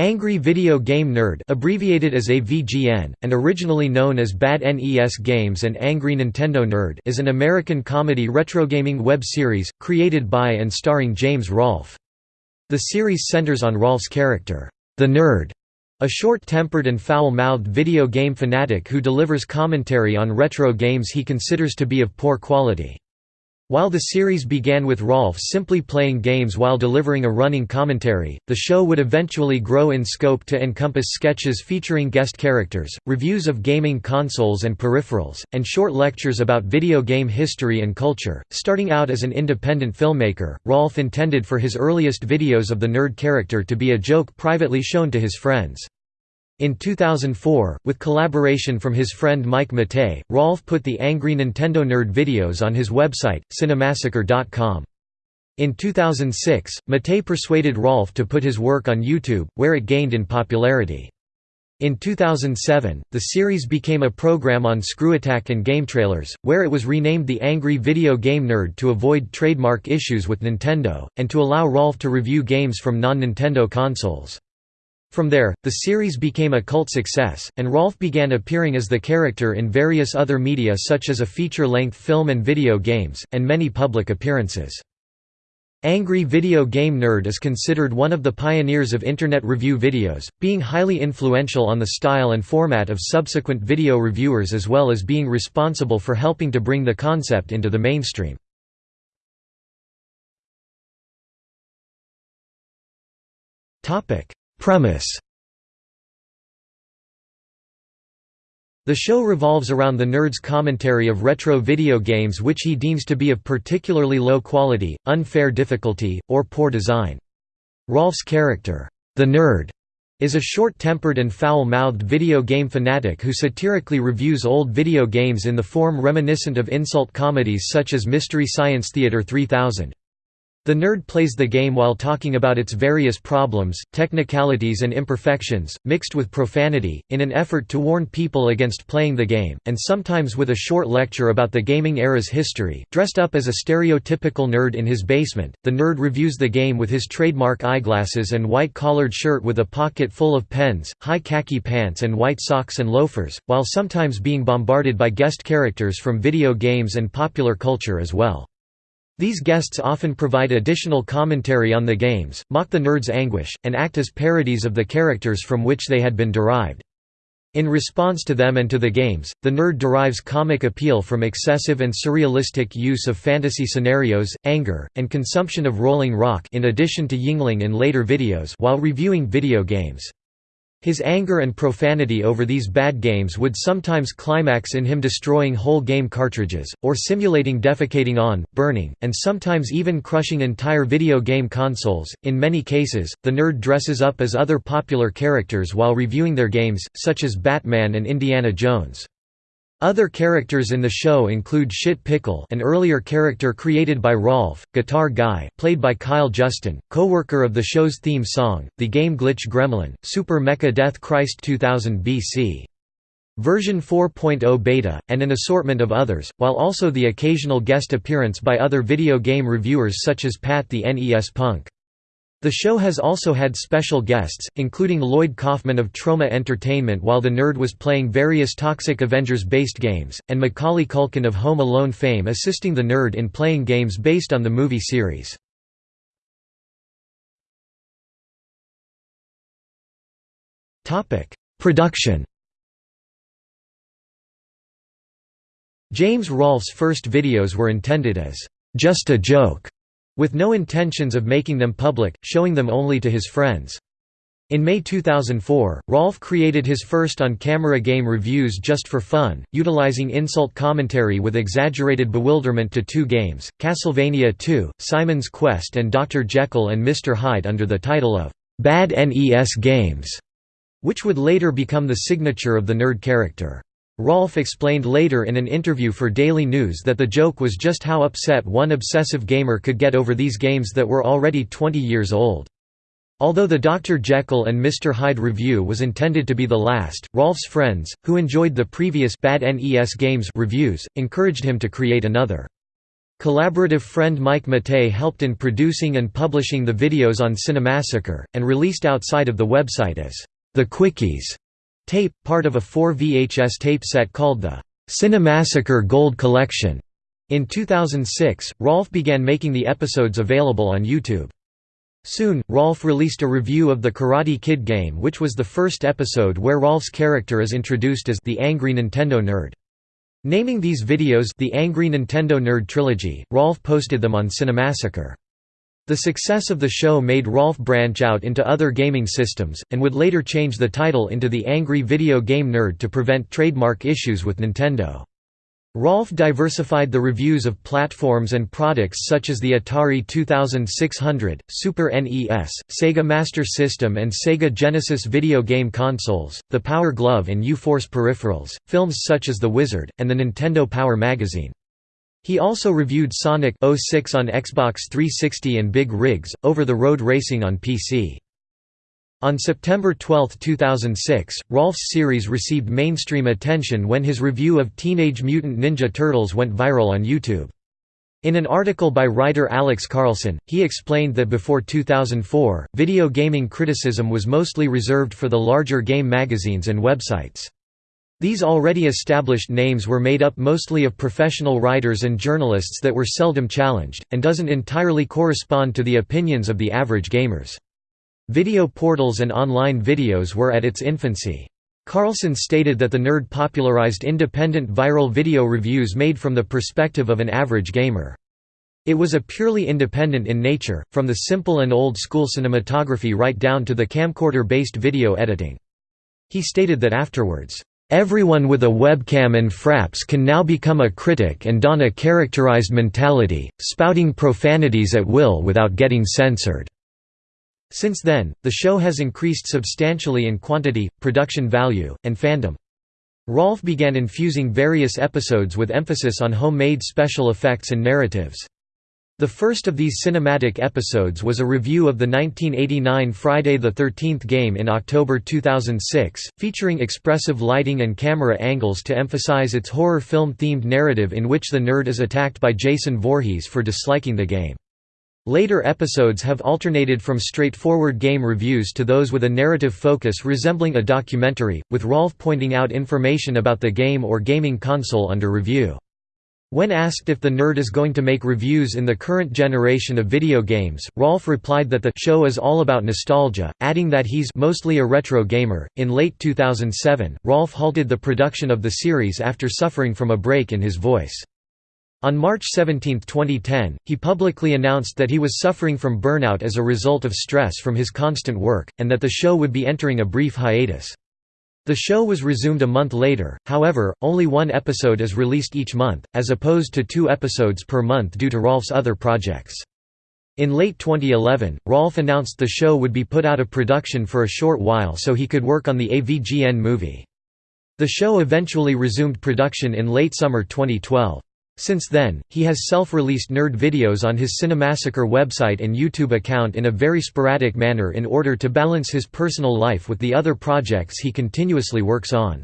Angry Video Game Nerd abbreviated as AVGN, and originally known as Bad NES Games and Angry Nintendo Nerd is an American comedy retrogaming web series, created by and starring James Rolfe. The series centers on Rolfe's character, the Nerd, a short-tempered and foul-mouthed video game fanatic who delivers commentary on retro games he considers to be of poor quality. While the series began with Rolfe simply playing games while delivering a running commentary, the show would eventually grow in scope to encompass sketches featuring guest characters, reviews of gaming consoles and peripherals, and short lectures about video game history and culture. Starting out as an independent filmmaker, Rolfe intended for his earliest videos of the nerd character to be a joke privately shown to his friends. In 2004, with collaboration from his friend Mike Matei, Rolfe put the Angry Nintendo Nerd videos on his website, cinemassacre.com. In 2006, Matei persuaded Rolfe to put his work on YouTube, where it gained in popularity. In 2007, the series became a program on ScrewAttack and GameTrailers, where it was renamed The Angry Video Game Nerd to avoid trademark issues with Nintendo, and to allow Rolfe to review games from non-Nintendo consoles. From there, the series became a cult success, and Rolfe began appearing as the character in various other media such as a feature-length film and video games, and many public appearances. Angry Video Game Nerd is considered one of the pioneers of Internet review videos, being highly influential on the style and format of subsequent video reviewers as well as being responsible for helping to bring the concept into the mainstream. Topic Premise The show revolves around the nerd's commentary of retro video games which he deems to be of particularly low quality, unfair difficulty, or poor design. Rolfe's character, the nerd, is a short-tempered and foul-mouthed video game fanatic who satirically reviews old video games in the form reminiscent of insult comedies such as Mystery Science Theater 3000. The nerd plays the game while talking about its various problems, technicalities and imperfections, mixed with profanity, in an effort to warn people against playing the game, and sometimes with a short lecture about the gaming era's history. Dressed up as a stereotypical nerd in his basement, the nerd reviews the game with his trademark eyeglasses and white-collared shirt with a pocket full of pens, high khaki pants and white socks and loafers, while sometimes being bombarded by guest characters from video games and popular culture as well. These guests often provide additional commentary on the games, mock the nerd's anguish, and act as parodies of the characters from which they had been derived. In response to them and to the games, the nerd derives comic appeal from excessive and surrealistic use of fantasy scenarios, anger, and consumption of Rolling Rock in addition to Yuengling in later videos while reviewing video games. His anger and profanity over these bad games would sometimes climax in him destroying whole game cartridges, or simulating defecating on, burning, and sometimes even crushing entire video game consoles. In many cases, the nerd dresses up as other popular characters while reviewing their games, such as Batman and Indiana Jones. Other characters in the show include Shit Pickle an earlier character created by Rolfe, Guitar Guy played by Kyle Justin, co-worker of the show's theme song, the game Glitch Gremlin, Super Mecha Death Christ 2000 BC. Version 4.0 beta, and an assortment of others, while also the occasional guest appearance by other video game reviewers such as Pat the NES Punk. The show has also had special guests, including Lloyd Kaufman of Troma Entertainment while the nerd was playing various Toxic Avengers-based games, and Macaulay Culkin of Home Alone fame assisting the nerd in playing games based on the movie series. Production James Rolfe's first videos were intended as, "...just a joke", with no intentions of making them public, showing them only to his friends. In May 2004, Rolfe created his first on-camera game reviews just for fun, utilizing insult commentary with exaggerated bewilderment to two games, Castlevania II, Simon's Quest and Dr. Jekyll and Mr. Hyde under the title of «Bad NES Games», which would later become the signature of the nerd character. Rolfe explained later in an interview for Daily News that the joke was just how upset one obsessive gamer could get over these games that were already 20 years old. Although the Dr. Jekyll and Mr. Hyde review was intended to be the last, Rolfe's friends, who enjoyed the previous Bad NES Games reviews, encouraged him to create another. Collaborative friend Mike Matei helped in producing and publishing the videos on Cinemassacre, and released outside of the website as the Quickies tape, part of a 4 VHS tape set called the Cinemassacre Gold Collection. In 2006, Rolfe began making the episodes available on YouTube. Soon, Rolfe released a review of the Karate Kid game which was the first episode where Rolfe's character is introduced as the Angry Nintendo Nerd. Naming these videos the Angry Nintendo Nerd Trilogy, Rolfe posted them on Cinemassacre. The success of the show made Rolfe branch out into other gaming systems, and would later change the title into The Angry Video Game Nerd to prevent trademark issues with Nintendo. Rolfe diversified the reviews of platforms and products such as the Atari 2600, Super NES, Sega Master System and Sega Genesis video game consoles, the Power Glove and U-Force peripherals, films such as The Wizard, and the Nintendo Power magazine. He also reviewed Sonic 06 on Xbox 360 and Big Rigs, over-the-road racing on PC. On September 12, 2006, Rolfe's series received mainstream attention when his review of Teenage Mutant Ninja Turtles went viral on YouTube. In an article by writer Alex Carlson, he explained that before 2004, video gaming criticism was mostly reserved for the larger game magazines and websites. These already established names were made up mostly of professional writers and journalists that were seldom challenged, and doesn't entirely correspond to the opinions of the average gamers. Video portals and online videos were at its infancy. Carlson stated that the nerd popularized independent viral video reviews made from the perspective of an average gamer. It was a purely independent in nature, from the simple and old-school cinematography right down to the camcorder-based video editing. He stated that afterwards, "...everyone with a webcam and fraps can now become a critic and don a characterized mentality, spouting profanities at will without getting censored." Since then, the show has increased substantially in quantity, production value, and fandom. Rolfe began infusing various episodes with emphasis on homemade special effects and narratives. The first of these cinematic episodes was a review of the 1989 Friday the 13th game in October 2006, featuring expressive lighting and camera angles to emphasize its horror film-themed narrative in which the nerd is attacked by Jason Voorhees for disliking the game. Later episodes have alternated from straightforward game reviews to those with a narrative focus resembling a documentary, with Rolfe pointing out information about the game or gaming console under review. When asked if the nerd is going to make reviews in the current generation of video games, Rolfe replied that the show is all about nostalgia, adding that he's mostly a retro gamer. In late 2007, Rolfe halted the production of the series after suffering from a break in his voice. On March 17, 2010, he publicly announced that he was suffering from burnout as a result of stress from his constant work, and that the show would be entering a brief hiatus. The show was resumed a month later, however, only one episode is released each month, as opposed to two episodes per month due to Rolfe's other projects. In late 2011, Rolfe announced the show would be put out of production for a short while so he could work on the AVGN movie. The show eventually resumed production in late summer 2012. Since then, he has self-released nerd videos on his Cinemassacre website and YouTube account in a very sporadic manner in order to balance his personal life with the other projects he continuously works on.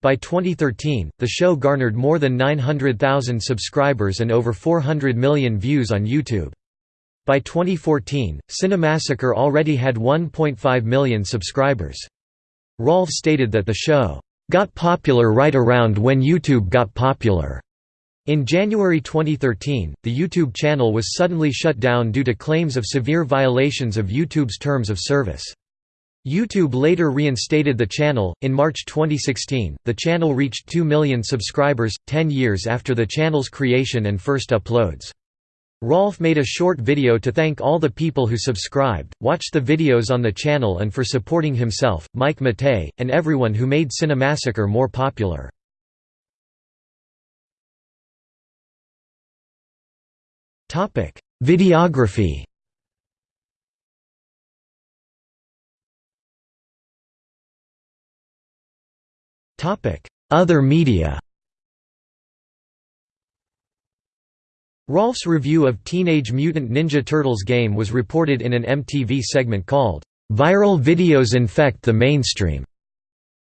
By 2013, the show garnered more than 900,000 subscribers and over 400 million views on YouTube. By 2014, Cinemassacre already had 1.5 million subscribers. Rolfe stated that the show, "...got popular right around when YouTube got popular." In January 2013, the YouTube channel was suddenly shut down due to claims of severe violations of YouTube's terms of service. YouTube later reinstated the channel. In March 2016, the channel reached 2 million subscribers, 10 years after the channel's creation and first uploads. Rolfe made a short video to thank all the people who subscribed, watched the videos on the channel and for supporting himself, Mike Matei, and everyone who made Cinemassacre more popular. Topic: Videography. Topic: Other media. Rolfe's review of Teenage Mutant Ninja Turtles game was reported in an MTV segment called, "'Viral Videos Infect the Mainstream'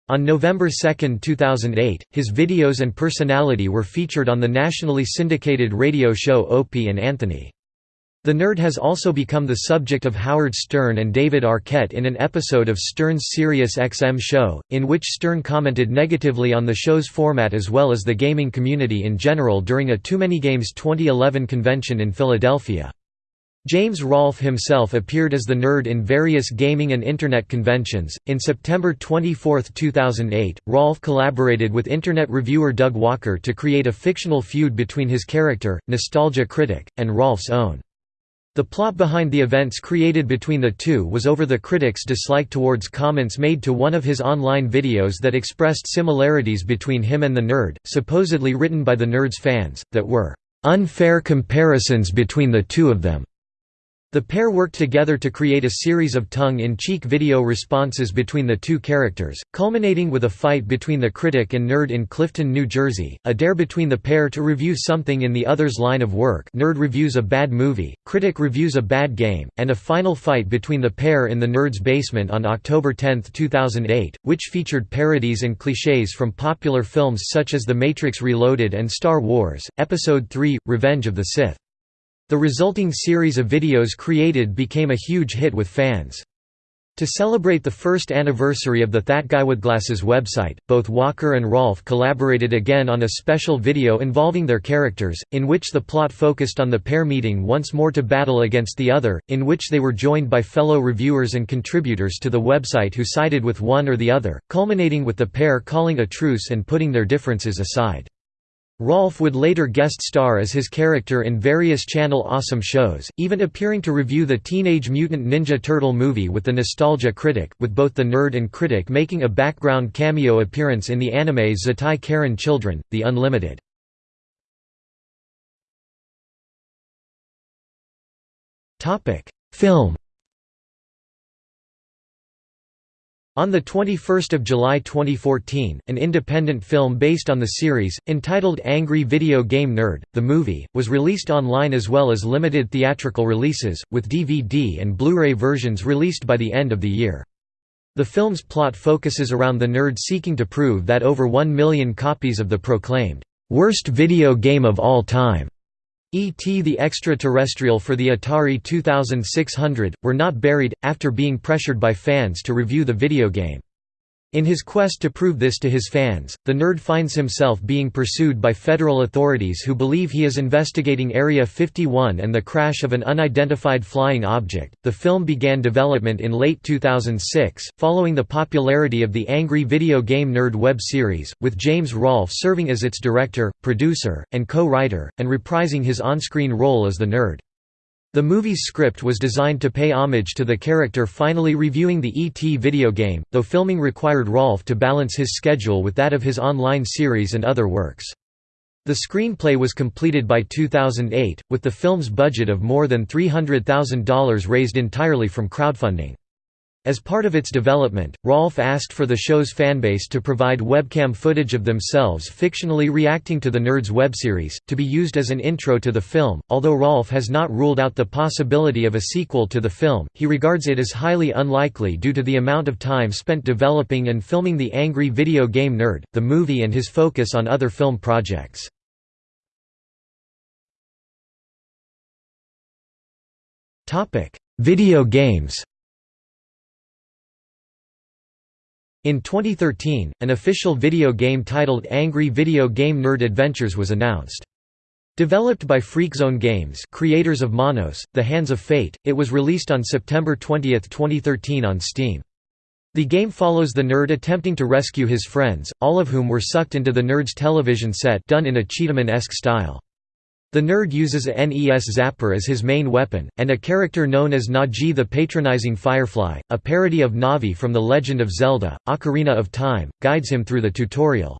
On November 2, 2008, his videos and personality were featured on the nationally syndicated radio show Opie and Anthony. The nerd has also become the subject of Howard Stern and David Arquette in an episode of Stern's Sirius XM show, in which Stern commented negatively on the show's format as well as the gaming community in general during a Too Many Games 2011 convention in Philadelphia. James Rolfe himself appeared as the nerd in various gaming and Internet conventions. In September 24, 2008, Rolfe collaborated with Internet reviewer Doug Walker to create a fictional feud between his character, Nostalgia Critic, and Rolfe's own. The plot behind the events created between the two was over the critic's dislike towards comments made to one of his online videos that expressed similarities between him and the nerd, supposedly written by the nerd's fans, that were unfair comparisons between the two of them. The pair worked together to create a series of tongue-in-cheek video responses between the two characters, culminating with a fight between the critic and nerd in Clifton, New Jersey, a dare between the pair to review something in the other's line of work nerd reviews a bad movie, critic reviews a bad game, and a final fight between the pair in the nerd's basement on October 10, 2008, which featured parodies and clichés from popular films such as The Matrix Reloaded and Star Wars, Episode III, Revenge of the Sith. The resulting series of videos created became a huge hit with fans. To celebrate the first anniversary of the That Guy with Glasses website, both Walker and Rolfe collaborated again on a special video involving their characters, in which the plot focused on the pair meeting once more to battle against the other, in which they were joined by fellow reviewers and contributors to the website who sided with one or the other, culminating with the pair calling a truce and putting their differences aside. Rolfe would later guest star as his character in various Channel Awesome shows, even appearing to review the Teenage Mutant Ninja Turtle movie with the Nostalgia Critic, with both the nerd and critic making a background cameo appearance in the anime Zettai Karen Children, The Unlimited. Film On 21 July 2014, an independent film based on the series, entitled Angry Video Game Nerd, the movie, was released online as well as limited theatrical releases, with DVD and Blu-ray versions released by the end of the year. The film's plot focuses around the nerd seeking to prove that over 1 million copies of the proclaimed, "'worst video game of all time' E.T. the Extraterrestrial for the Atari 2600, were not buried, after being pressured by fans to review the video game. In his quest to prove this to his fans, the nerd finds himself being pursued by federal authorities who believe he is investigating Area 51 and the crash of an unidentified flying object. The film began development in late 2006, following the popularity of the Angry Video Game Nerd web series, with James Rolfe serving as its director, producer, and co-writer, and reprising his on-screen role as the nerd. The movie's script was designed to pay homage to the character finally reviewing the E.T. video game, though filming required Rolfe to balance his schedule with that of his online series and other works. The screenplay was completed by 2008, with the film's budget of more than $300,000 raised entirely from crowdfunding. As part of its development, Rolfe asked for the show's fanbase to provide webcam footage of themselves fictionally reacting to the Nerds webseries, to be used as an intro to the film. Although Rolfe has not ruled out the possibility of a sequel to the film, he regards it as highly unlikely due to the amount of time spent developing and filming The Angry Video Game Nerd, the movie and his focus on other film projects. Video games In 2013, an official video game titled Angry Video Game Nerd Adventures was announced. Developed by Freakzone Games creators of Manos, The Hands of Fate, it was released on September 20, 2013 on Steam. The game follows the nerd attempting to rescue his friends, all of whom were sucked into the nerd's television set done in a Cheetahman-esque style. The nerd uses a NES Zapper as his main weapon, and a character known as Nagi the Patronizing Firefly, a parody of Navi from The Legend of Zelda, Ocarina of Time, guides him through the tutorial.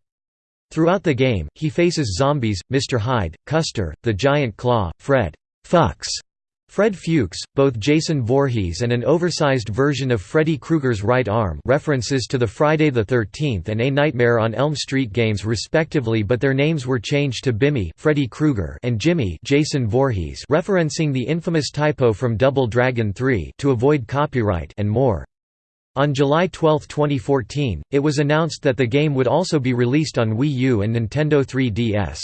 Throughout the game, he faces zombies, Mr. Hyde, Custer, the Giant Claw, Fred Fucks, Fred Fuchs, both Jason Voorhees and an oversized version of Freddy Krueger's right arm references to the Friday the 13th and A Nightmare on Elm Street games respectively but their names were changed to Bimmy Freddy Krueger and Jimmy Jason Voorhees referencing the infamous typo from Double Dragon 3 to avoid copyright and more. On July 12, 2014, it was announced that the game would also be released on Wii U and Nintendo 3DS.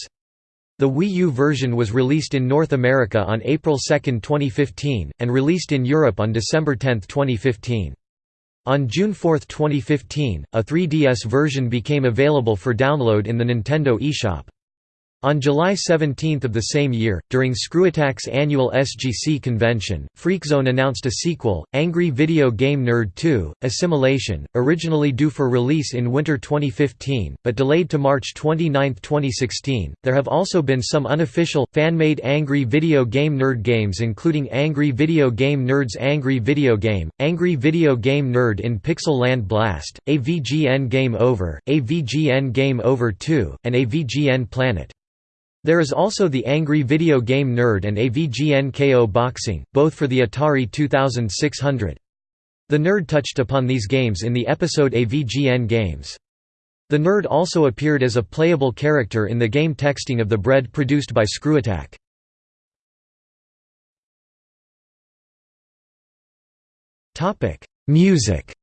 The Wii U version was released in North America on April 2, 2015, and released in Europe on December 10, 2015. On June 4, 2015, a 3DS version became available for download in the Nintendo eShop. On July 17 of the same year, during ScrewAttack's annual SGC convention, Freakzone announced a sequel, Angry Video Game Nerd 2, Assimilation, originally due for release in winter 2015, but delayed to March 29, 2016. There have also been some unofficial, fan-made Angry Video Game Nerd games including Angry Video Game Nerd's Angry Video Game, Angry Video Game Nerd in Pixel Land Blast, AVGN Game Over, AVGN Game Over 2, and AVGN Planet. There is also the Angry Video Game Nerd and AVGNKO Boxing, both for the Atari 2600. The Nerd touched upon these games in the episode AVGN Games. The Nerd also appeared as a playable character in the game Texting of the Bread produced by ScrewAttack. Music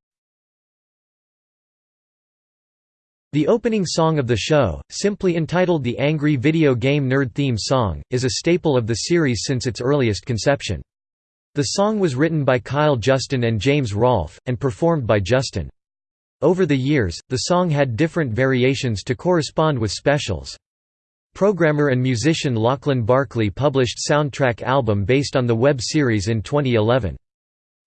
The opening song of the show, simply entitled the Angry Video Game Nerd Theme Song, is a staple of the series since its earliest conception. The song was written by Kyle Justin and James Rolfe, and performed by Justin. Over the years, the song had different variations to correspond with specials. Programmer and musician Lachlan Barkley published soundtrack album based on the web series in 2011.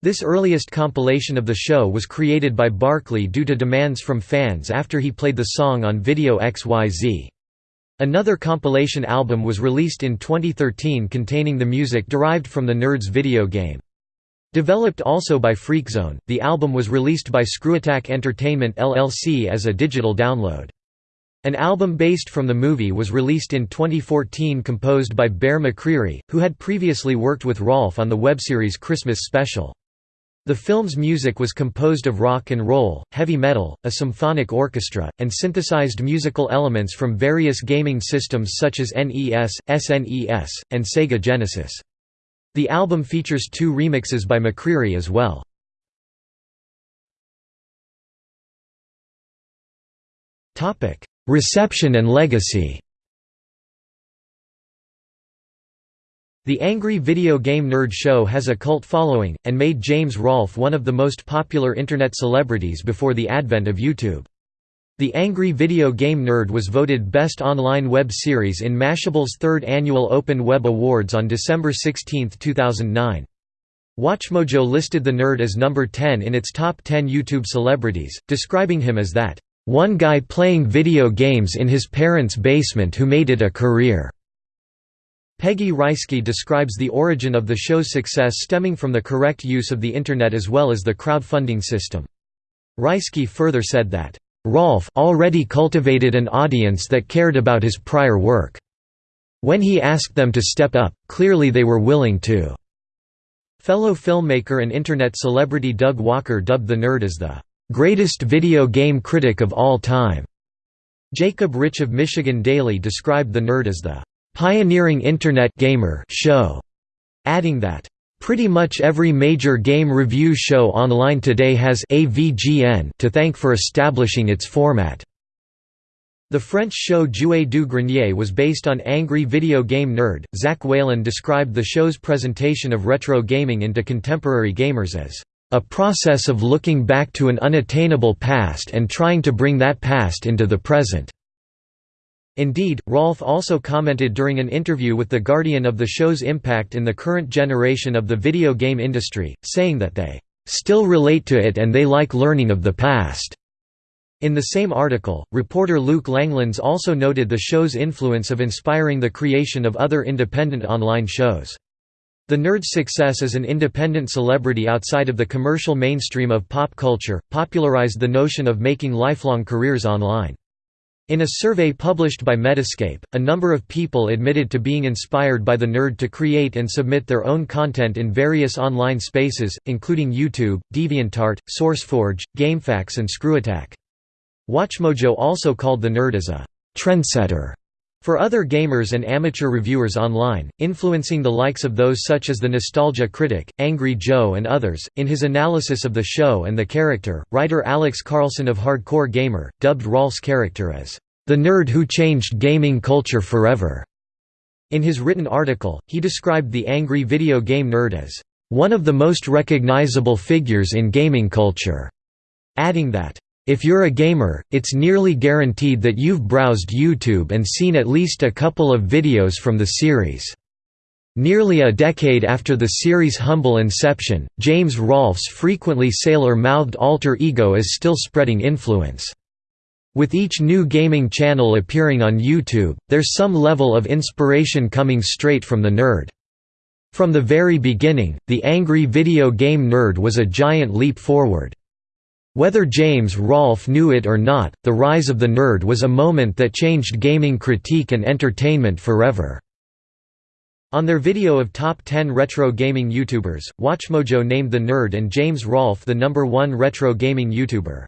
This earliest compilation of the show was created by Barkley due to demands from fans after he played the song on Video XYZ. Another compilation album was released in 2013 containing the music derived from the Nerds video game. Developed also by Freakzone, the album was released by ScrewAttack Entertainment LLC as a digital download. An album based from the movie was released in 2014 composed by Bear McCreary, who had previously worked with Rolfe on the webseries Christmas Special. The film's music was composed of rock and roll, heavy metal, a symphonic orchestra, and synthesized musical elements from various gaming systems such as NES, SNES, and Sega Genesis. The album features two remixes by McCreary as well. Reception and legacy The Angry Video Game Nerd Show has a cult following, and made James Rolfe one of the most popular Internet celebrities before the advent of YouTube. The Angry Video Game Nerd was voted Best Online Web Series in Mashable's third annual Open Web Awards on December 16, 2009. WatchMojo listed the nerd as number 10 in its top 10 YouTube celebrities, describing him as that, "...one guy playing video games in his parents' basement who made it a career." Peggy Reisky describes the origin of the show's success stemming from the correct use of the Internet as well as the crowdfunding system. Reisky further said that, "...Rolfe already cultivated an audience that cared about his prior work. When he asked them to step up, clearly they were willing to." Fellow filmmaker and Internet celebrity Doug Walker dubbed the nerd as the "...greatest video game critic of all time." Jacob Rich of Michigan Daily described the nerd as the pioneering Internet gamer show, adding that, Pretty much every major game review show online today has AVGN to thank for establishing its format. The French show Joueur du Grenier was based on Angry Video Game Nerd. Zach Whalen described the show's presentation of retro gaming into contemporary gamers as a process of looking back to an unattainable past and trying to bring that past into the present. Indeed, Rolfe also commented during an interview with The Guardian of the show's impact in the current generation of the video game industry, saying that they still relate to it and they like learning of the past. In the same article, reporter Luke Langlands also noted the show's influence of inspiring the creation of other independent online shows. The nerd's success as an independent celebrity outside of the commercial mainstream of pop culture, popularized the notion of making lifelong careers online. In a survey published by Metascape, a number of people admitted to being inspired by the nerd to create and submit their own content in various online spaces, including YouTube, DeviantArt, SourceForge, GameFAQs and ScrewAttack. WatchMojo also called the nerd as a «trendsetter» For other gamers and amateur reviewers online, influencing the likes of those such as the Nostalgia Critic, Angry Joe and others, in his analysis of the show and the character, writer Alex Carlson of Hardcore Gamer, dubbed Rolfe's character as, "...the nerd who changed gaming culture forever." In his written article, he described the angry video game nerd as, "...one of the most recognizable figures in gaming culture," adding that, if you're a gamer, it's nearly guaranteed that you've browsed YouTube and seen at least a couple of videos from the series. Nearly a decade after the series' humble inception, James Rolfe's frequently sailor-mouthed alter ego is still spreading influence. With each new gaming channel appearing on YouTube, there's some level of inspiration coming straight from the nerd. From the very beginning, the angry video game nerd was a giant leap forward. Whether James Rolfe knew it or not, the rise of the nerd was a moment that changed gaming critique and entertainment forever. On their video of top 10 retro gaming YouTubers, WatchMojo named the nerd and James Rolfe the number one retro gaming YouTuber.